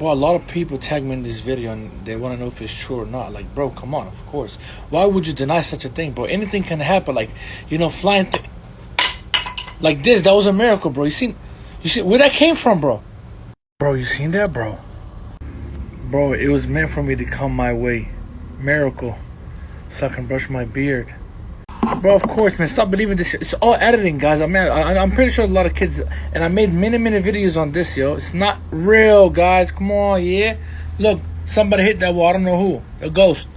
A lot of people tag me in this video and they want to know if it's true or not. Like, bro, come on, of course. Why would you deny such a thing, bro? Anything can happen. Like, you know, flying like this. That was a miracle, bro. You seen? You see where that came from, bro? Bro, you seen that, bro? Bro, it was meant for me to come my way. Miracle. So I can brush my beard. Bro, of course, man. Stop believing this. It's all editing, guys. I mean, I, I'm pretty sure a lot of kids, and I made many, many videos on this, yo. It's not real, guys. Come on, yeah. Look, somebody hit that wall. I don't know who. A ghost.